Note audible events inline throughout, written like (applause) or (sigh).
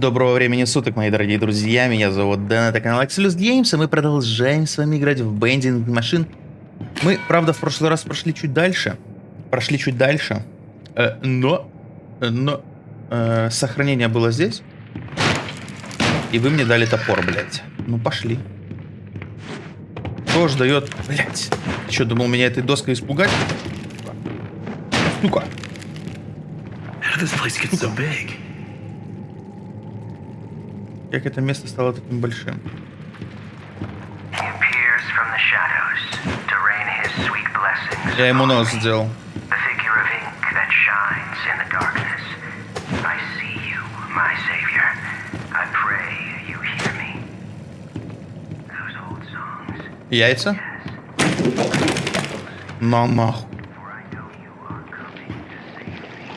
Доброго времени суток, мои дорогие друзья. Меня зовут Дэн, это канал Axelus Games, и мы продолжаем с вами играть в Bending Machine. Мы, правда, в прошлый раз прошли чуть дальше. Прошли чуть дальше. Э, но... Но... Э, сохранение было здесь. И вы мне дали топор, блядь. Ну, пошли. Кто ж дает... Блядь. Что, думал меня этой доской испугать? Big? Как это место стало таким большим? He appears from the shadows to rain his sweet blessings. Я ему upon нос me. сделал. The figure of ink that shines in the darkness. I see you, my savior. I pray you hear me. Those old songs. Яйца? На нахуй. For I know you are coming to save me,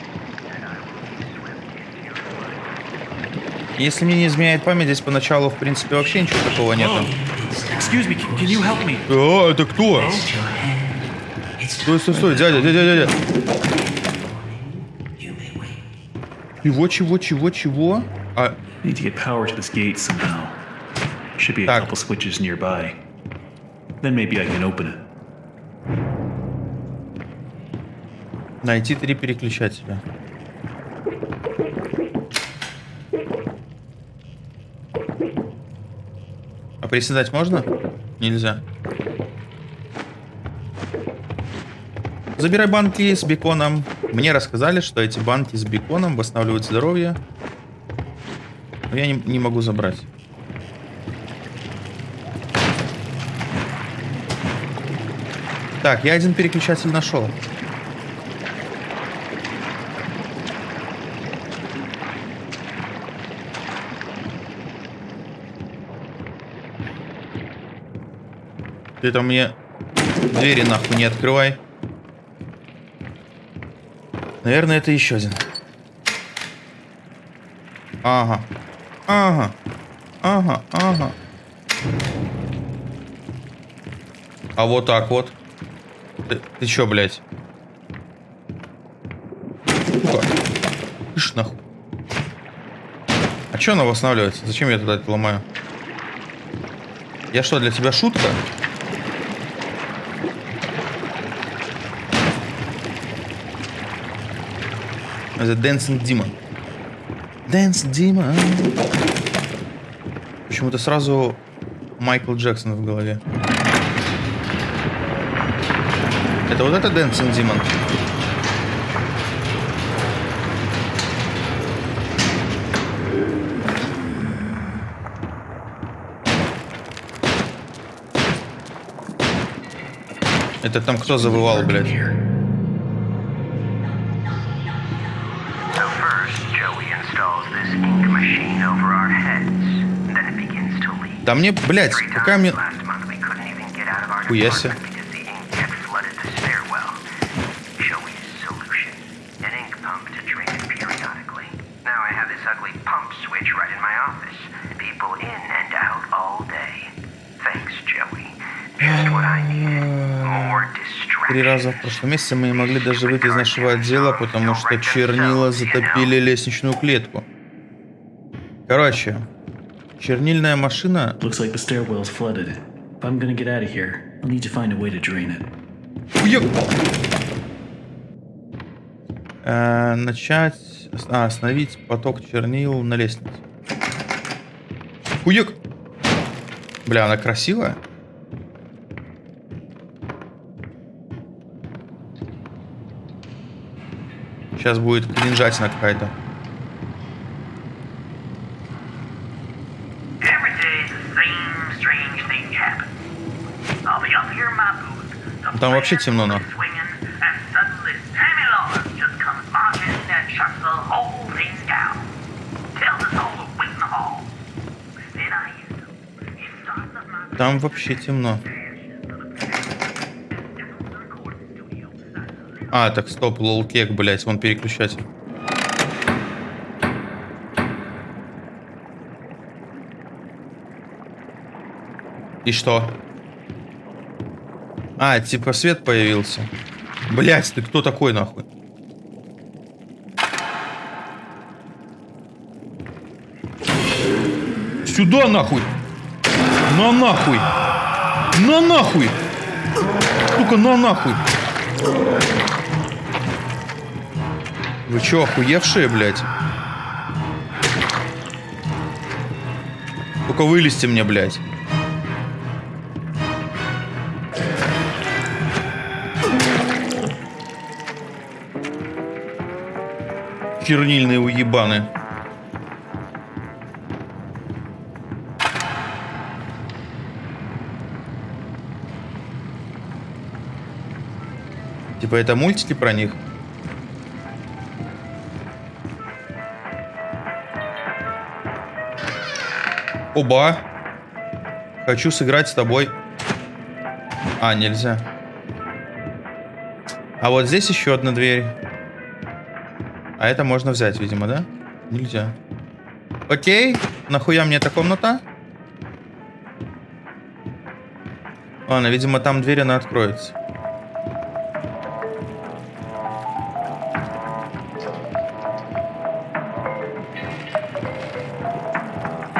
and I will be swept into your flood. Если мне не изменяет память, здесь поначалу, в принципе, вообще ничего такого help me? О, это кто? Стой, стой, стой, дядя, дядя, дядя. Чего, чего, чего, чего? А. Should be a couple switches nearby. Then maybe I can open it. найти три переключателя. Приседать можно? Нельзя. Забирай банки с беконом. Мне рассказали, что эти банки с беконом восстанавливают здоровье. Но я не, не могу забрать. Так, я один переключатель нашел. Ты там мне двери нахуй не открывай. Наверное, это еще один. Ага. Ага. Ага, ага. А вот так вот. Ты, ты чё, блядь? Сука. Нахуй. А чё она восстанавливается? Зачем я туда это ломаю? Я что, для тебя шутка? Это Dancing Demon. Dance Demon. Почему-то сразу Майкл Джексон в голове. Это вот это Dancing Demon? Это там кто завывал, блядь? Joey. Just what I needed. More Три раза в прошлом месяце мы не могли даже выйти из нашего отдела, потому что чернила затопили лестничную клетку. Короче, чернильная машина... Looks like the stairwell's flooded. If I'm gonna get out of here, I'll need to find a way to drain it. Э, начать... А, остановить поток чернил на лестнице. Хуёк! Бля, она красивая. Сейчас будет кринжатина какая-то. Every day the same strange thing happens. I'll be up here in my booth. the Там вообще темно, players нахуй. swinging, and suddenly Sammy Lawrence just comes marching and shuts the whole thing down. Tells us all to wait in the hall. Then I use him. He starts up my Там вообще темно. А, так стоп, лолкек, блять, вон переключатель. И что? А, типа свет появился. Блять, ты кто такой нахуй? Сюда нахуй! На нахуй! На нахуй! Сука, на нахуй! Вы чё, охуевшие, блядь? Только вылезьте мне, блядь. Чернильные уебаны. Типа это мультики про них? Оба. Хочу сыграть с тобой. А, нельзя. А вот здесь еще одна дверь. А это можно взять, видимо, да? Нельзя. Окей. Нахуя мне эта комната? Ладно, видимо, там дверь, она откроется.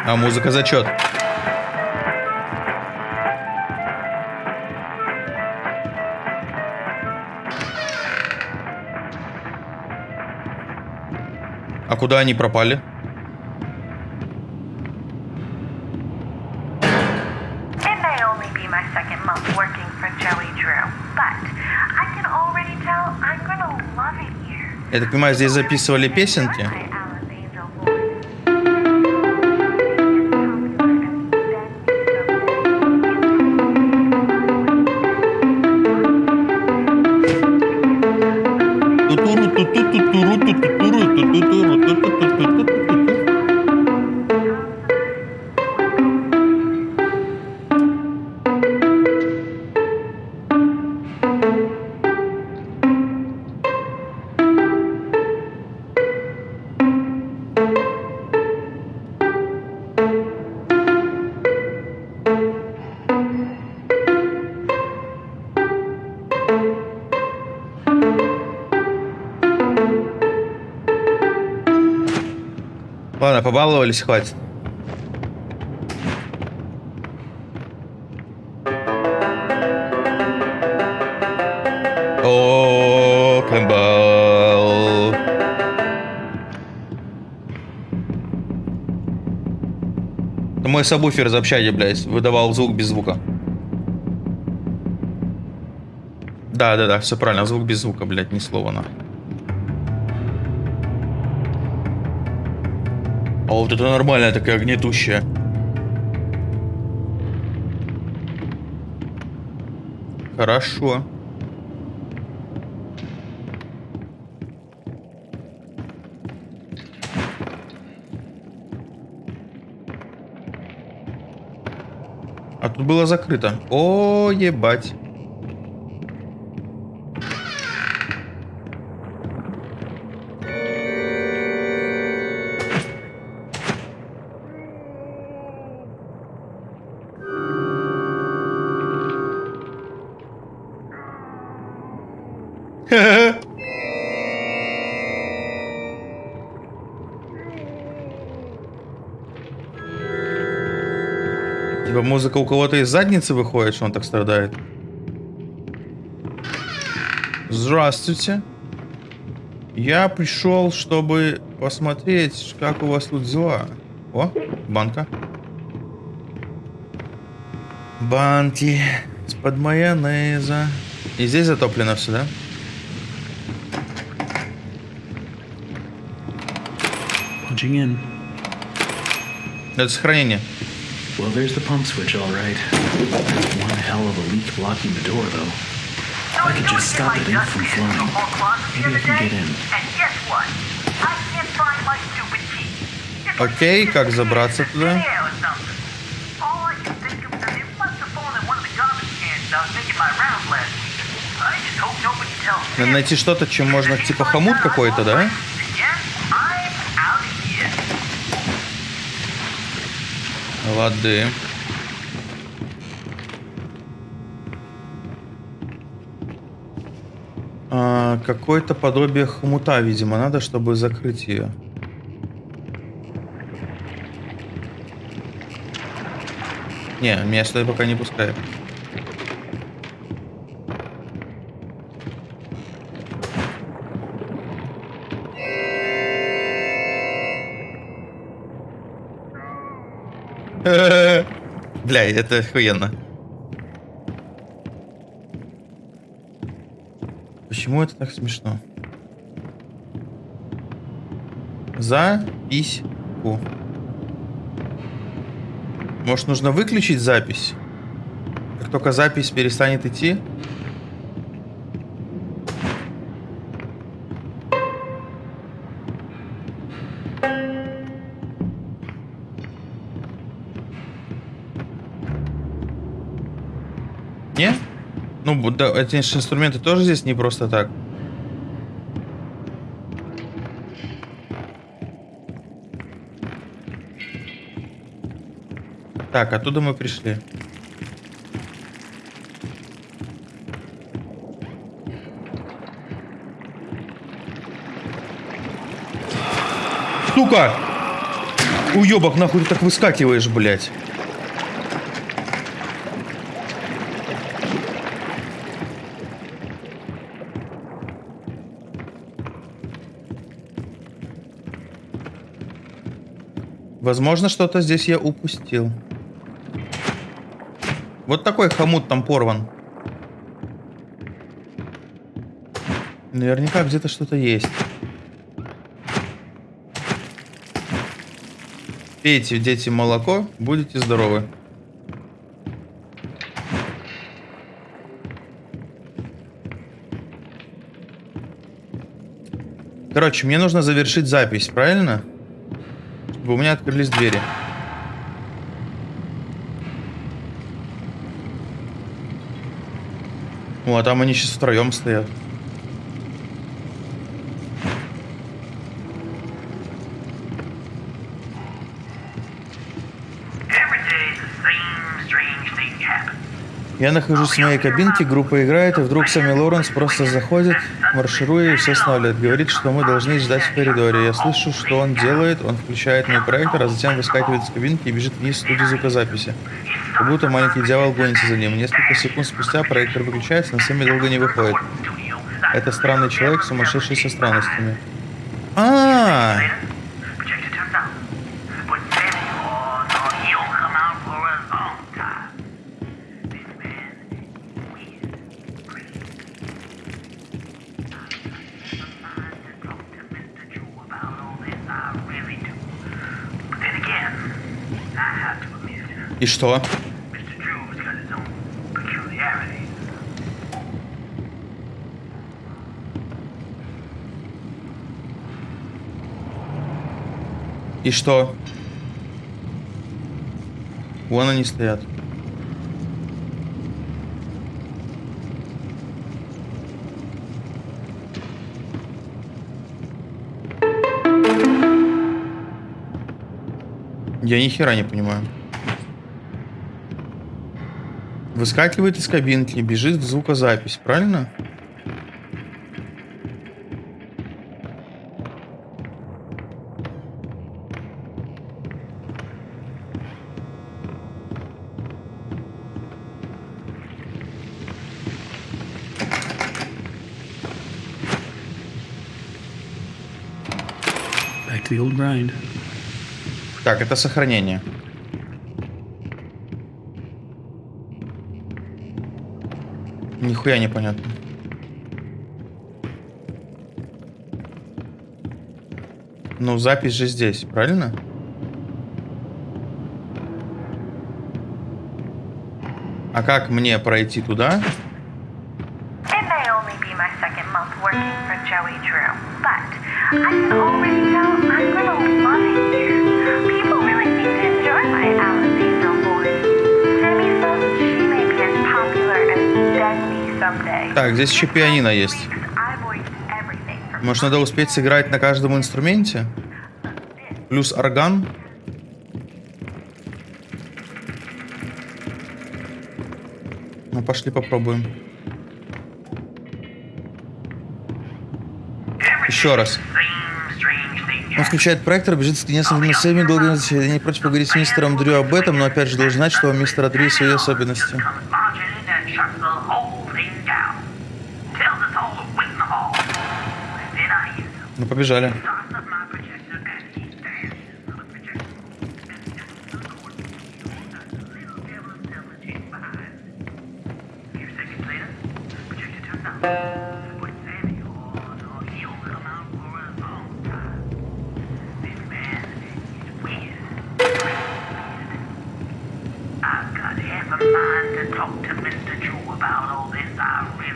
А музыка зачет. Love it here. Я так понимаю, здесь записывали песенки. Побаловались, хватит. О, Кэмпбелл. Мой сабвуфер из общаги, блядь, выдавал звук без звука. Да, да, да, все правильно, звук без звука, блядь, ни слова нахуй. Вот это нормальная такая гнетущая. Хорошо. А тут было закрыто. О, ебать. Музыка у кого-то из задницы выходит, что он так страдает. Здравствуйте. Я пришел, чтобы посмотреть, как у вас тут дела. О, банка. Банки из-под майонеза. И здесь затоплено все, да? Это сохранение. Well, there's the pump switch, all right. There's one hell of a leak blocking the door, though. I could just stop that ink from flowing. Maybe I can get in. Окей, как забраться туда? or something. All I can think of is Лады. А, Какое-то подобие хомута, видимо, надо, чтобы закрыть ее. Не, меня сюда пока не пускают. Бля, это охуенно. Почему это так смешно? За письку. Может, нужно выключить запись? Как только запись перестанет идти? Ну, да, эти инструменты тоже здесь не просто так. Так, оттуда мы пришли. Сука! Уебок, нахуй ты так выскакиваешь, блядь. Возможно, что-то здесь я упустил. Вот такой хомут там порван. Наверняка где-то что-то есть. Пейте, дети, молоко, будете здоровы. Короче, мне нужно завершить запись, правильно? Чтобы у меня открылись двери. О, а там они сейчас втроем стоят. Я нахожусь в моей кабинке, группа играет, и вдруг Сами Лоренс просто заходит, маршируя и все останавливает. Говорит, что мы должны ждать в коридоре. Я слышу, что он делает, он включает мой проектор, а затем выскакивает из кабинки и бежит вниз в студию звукозаписи. Как будто маленький дьявол гонится за ним. Несколько секунд спустя проектор выключается, но Сами долго не выходит. Это странный человек, сумасшедший со странностями. А, Projector и что? И что? Вон они стоят. Я ни хера не понимаю. Выскакивает из кабинки, бежит в звукозапись, правильно? Back to the old grind. Так, это сохранение. Нихуя непонятно. Ну, запись же здесь, правильно? А как мне пройти туда? It Так, здесь еще пианино есть. Может, надо успеть сыграть на каждом инструменте? Плюс орган? Ну, пошли попробуем. Еще раз. Он включает проектор, бежит с несколькими своими долгими Я не против поговорить с мистером Дрю об этом, но опять же должен знать, что у мистера Дрю свои особенности. Is weird. I've got half a mind to talk to Mr. Drew about all this, I really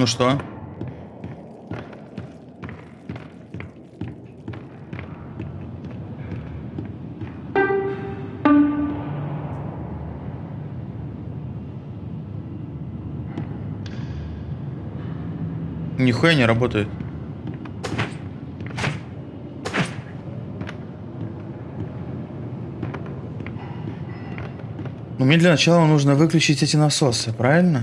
Ну что? Нихуя не работает. Но мне для начала нужно выключить эти насосы, правильно?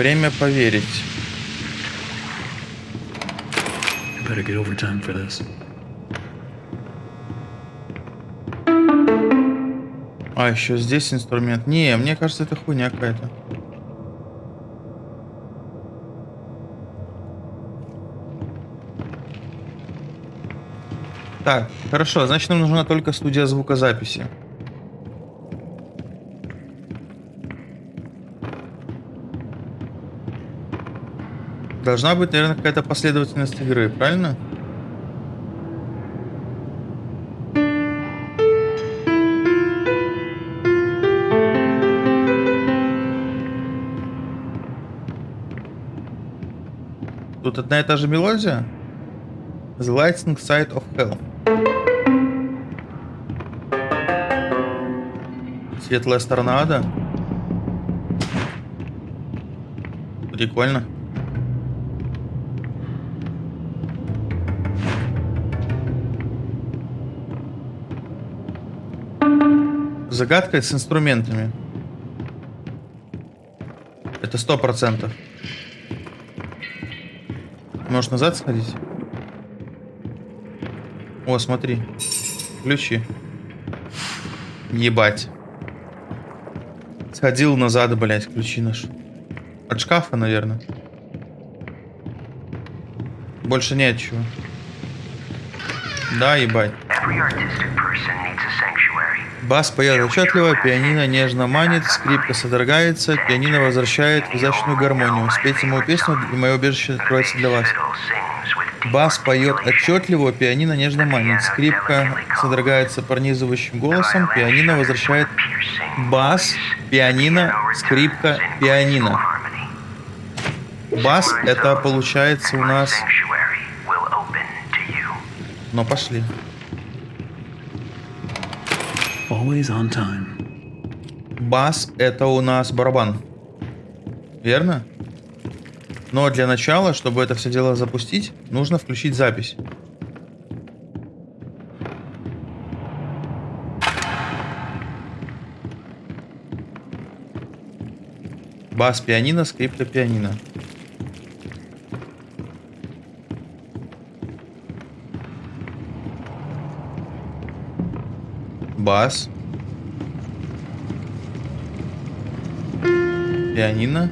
Время поверить. Better get overtime for this. А, еще здесь инструмент. Не, мне кажется, это хуйня какая-то. Так, хорошо, значит нам нужна только студия звукозаписи. Должна быть, наверное, какая-то последовательность игры, правильно? Тут одна и та же мелодия? The Lightning Side of Hell. Светлая сторона ада. Прикольно. Загадка с инструментами. Это сто процентов. Можешь назад сходить? О, смотри. Ключи. Ебать. Сходил назад, блять, ключи наш. От шкафа, наверное. Больше нет чего. Да, ебать. Бас поет отчетливо, пианино нежно манит, скрипка содрогается, пианино возвращает в изящную гармонию. Спейте мою песню, и мое убежище откроется для вас. Бас поет отчетливо, пианино нежно манит, скрипка содрогается пронизывающим голосом, пианино возвращает бас, пианино, скрипка, пианино. Бас это получается у нас... Но пошли. Always on time. Бас это у нас барабан. Верно? Но для начала, чтобы это все дело запустить, нужно включить запись. Бас пианино, скрипка пианино. Бас. Пианино.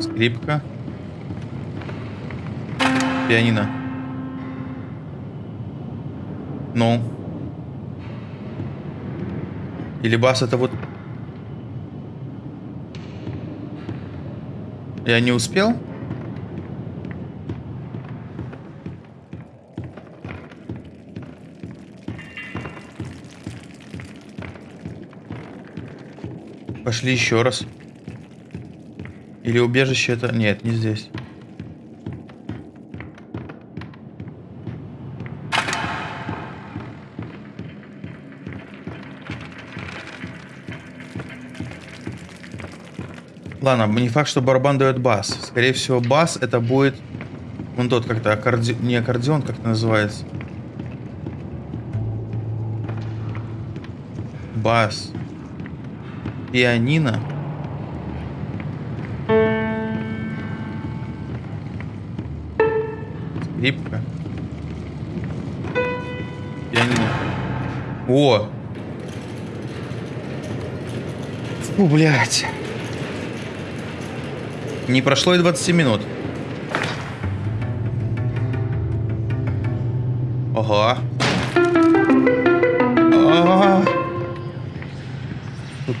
Скрипка. Пианино. Ну. Или бас это вот... Я не успел? Пошли еще раз. Или убежище это... Нет, не здесь. Ладно, не факт, что барабан дает бас. Скорее всего, бас это будет... Вон тот как-то аккордеон... Не аккордеон, как это называется. Бас. Пианино. Скрипка. Пианино. О! Фу, блядь. Не прошло и 20 минут.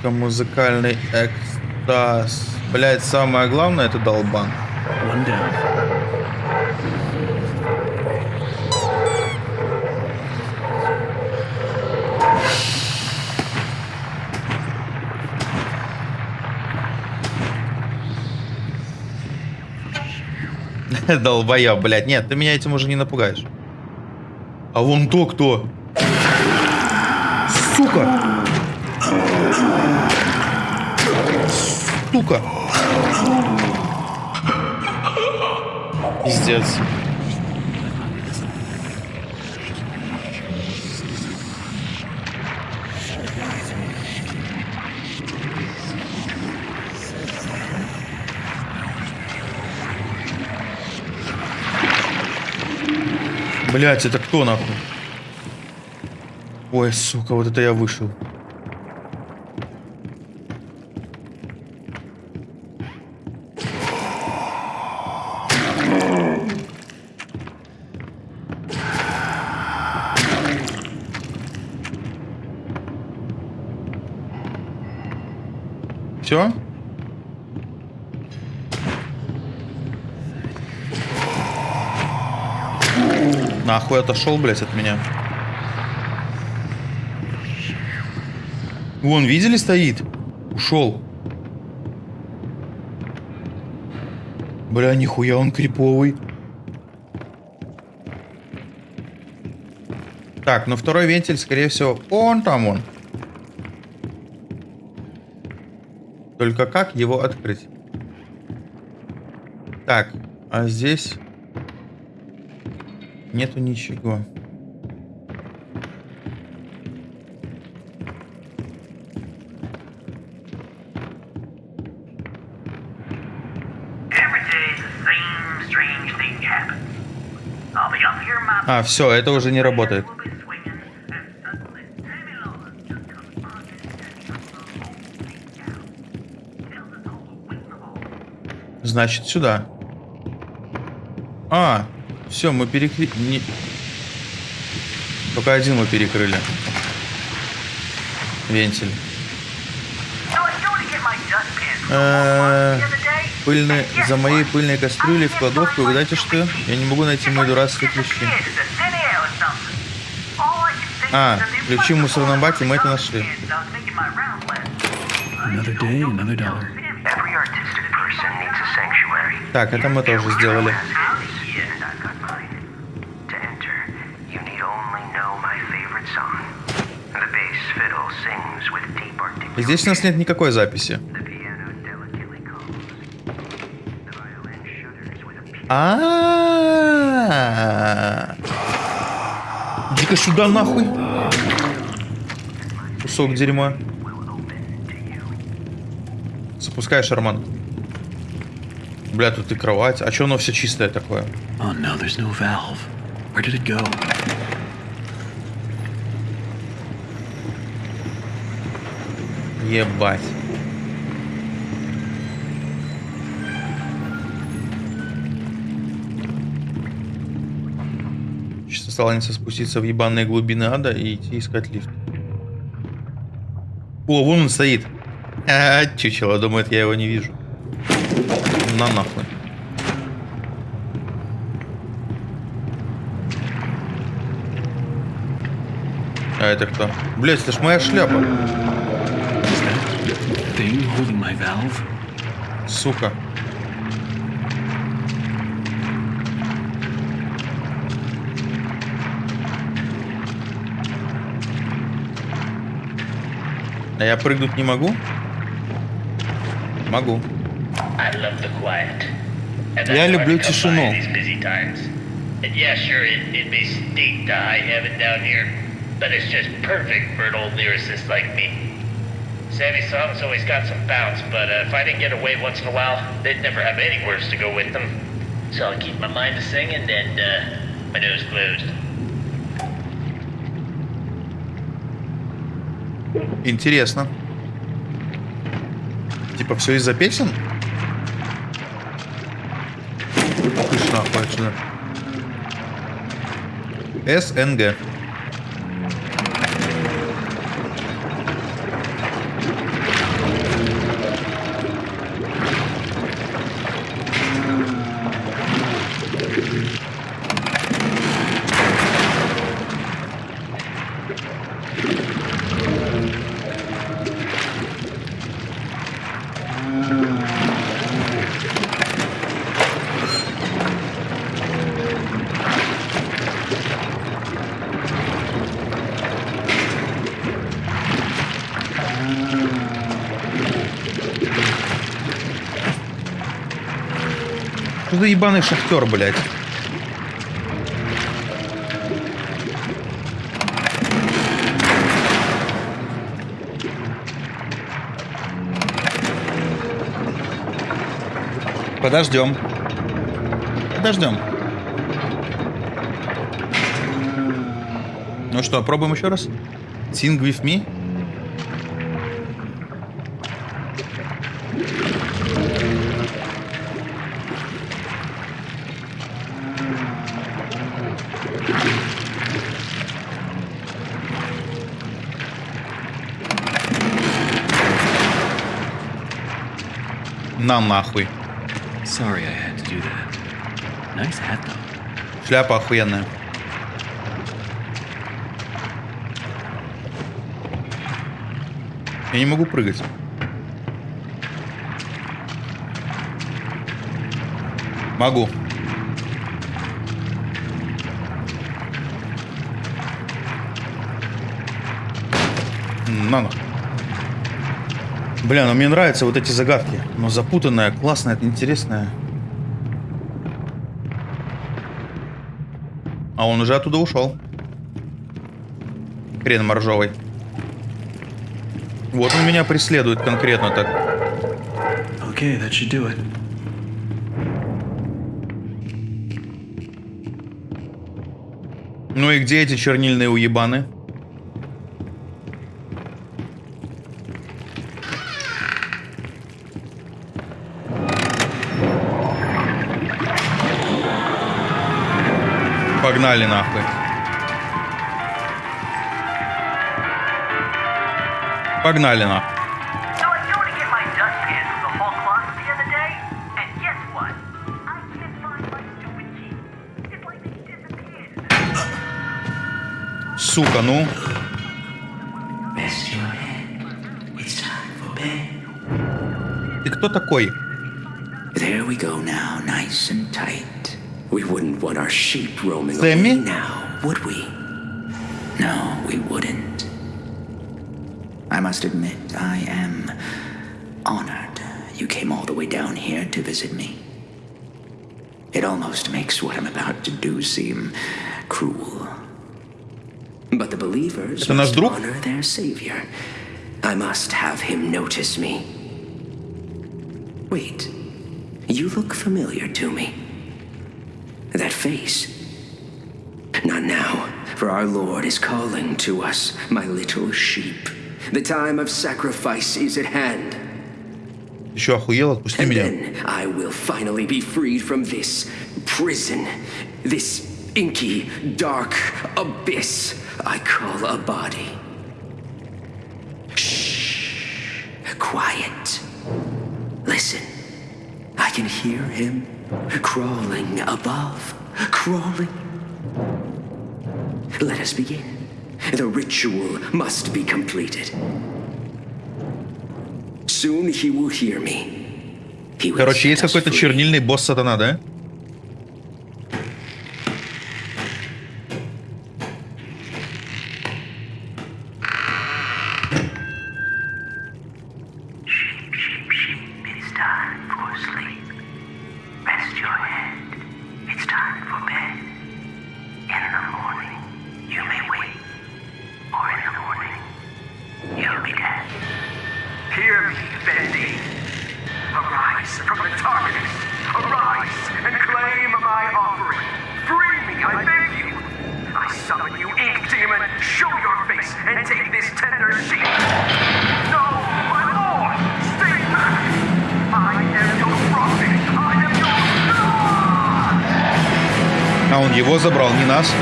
Сука, музыкальный экстаз. Блять, самое главное это долбан. (laughs) Долбоеб, блядь. Нет, ты меня этим уже не напугаешь. А вон то кто? Сука! Сука! Пиздец. Блять, это кто нахуй? Ой, сука, вот это я вышел. Все? Нахуй отошел, блядь, от меня. Вон, видели, стоит? Ушел. Бля, нихуя он криповый. Так, ну второй вентиль, скорее всего, он там он. Только как его открыть? Так, а здесь нету ничего. А, все, это уже не работает. Значит, сюда. А, все, мы перекрыли. Не... Только один мы перекрыли. Вентиль. Э. Пыльные, за моей пыльной кастрюлей в кладовку. Знаете что? Я не могу найти мои дурацкие ключи. А, ключи в мусорном баке мы это нашли. Another day, another dollar. Fiddle sings with deep articulation. Здесь у нас нет никакой записи. A peal. А. Иди-ка сюда нахуй. Кусок дерьма. Запускай шарман. Бля, тут и кровать. А чё оно все чистое такое? Oh no, there's no valve. Where did it go? Ебать. Сейчас останется спуститься в ебаные глубины ада и идти искать лифт. О, вон он стоит. А, (laughs) чучело, думает, я его не вижу. На нахуй. А это кто? Блять, это ж моя шляпа. Сука. А я прыгнуть не могу? Могу. Я that's why люблю I come тишину. by these busy times. And yeah, sure, it, it may stink to high heaven down here, but it's just perfect for an old lyricist like me. Sammy's songs always got some bounce, but uh, if I didn't get away once in a while, they'd never have any words to go with them. So I keep my mind to singing and uh, my nose closed. Интересно. Типа все из-за песен? Отсюда. СНГ. Что за ебаный шахтер, блядь? Подождем. Подождем. Ну что, пробуем еще раз? Sing with me? На нахуй. Sorry I had to do that. Nice hat, though. Шляпа охуенная. Я не могу прыгать. Могу. На нахуй. Бля, ну мне нравятся вот эти загадки. Но запутанная, классная, интересная. А он уже оттуда ушел. Хрен моржовый. Вот он меня преследует конкретно так. Okay, that should do it. Ну и где эти чернильные уебаны? It's like they disappeared. Сука, ну. Ты кто такой? There we go now, nice and tight. We wouldn't want our sheep roaming away now, would we? No, we wouldn't. I must admit, I am honored you came all the way down here to visit me. It almost makes what I'm about to do seem cruel. But the believers must honor their savior. I must have him notice me. Wait, you look familiar to me That face. Not now, for our Lord is calling to us, my little sheep. The time of sacrifice is at hand. Еще охуел, отпусти And меня. then I will finally be freed from this prison, this inky, dark abyss I call a body. Shh. Quiet. Listen. I can hear him crawling above, crawling. Let us begin. The ritual must be completed. Soon he will hear me. He will Короче, есть set us какой-то free. чернильный босс сатана, да? Его забрал, не нас.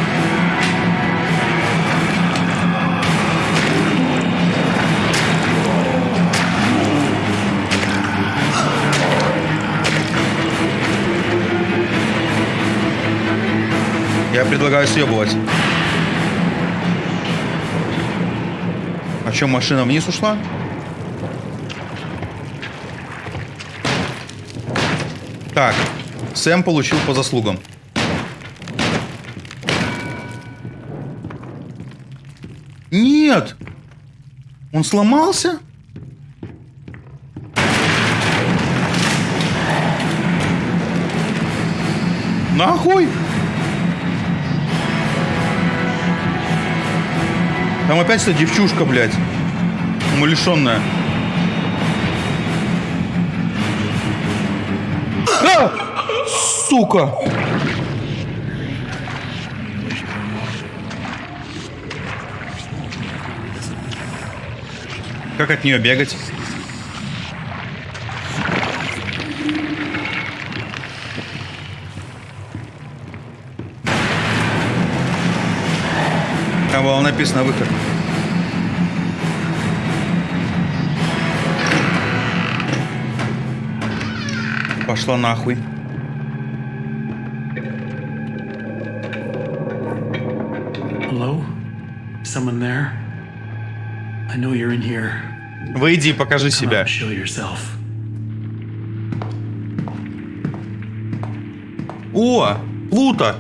Я предлагаю съебывать. А что, машина вниз ушла? Так, Сэм получил по заслугам. Он сломался? Нахуй! Там опять эта девчушка, блядь. Умалишенная. А! Сука! Как от нее бегать? Там было написано выход. Пошла нахуй. Выйди, покажи Come себя. О, Плута.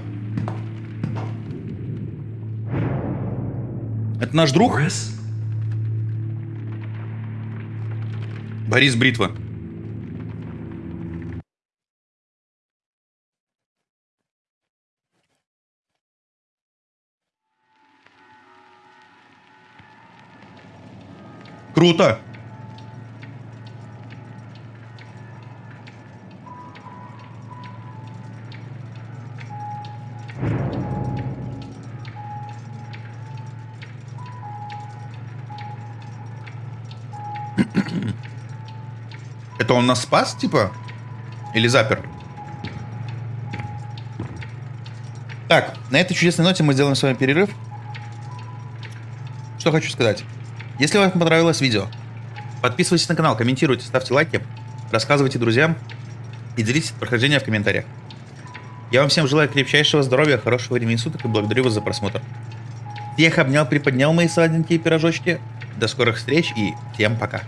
Это наш друг? Boris? Борис Бритва. Круто. (clears throat) Это он нас спас, типа? Или запер? Так, на этой чудесной ноте мы сделаем с вами перерыв. Что хочу сказать. Если вам понравилось видео, подписывайтесь на канал, комментируйте, ставьте лайки, рассказывайте друзьям и делитесь прохождением в комментариях. Я вам всем желаю крепчайшего здоровья, хорошего времени суток и благодарю вас за просмотр. Всех обнял, приподнял мои сладенькие пирожочки. До скорых встреч и всем пока.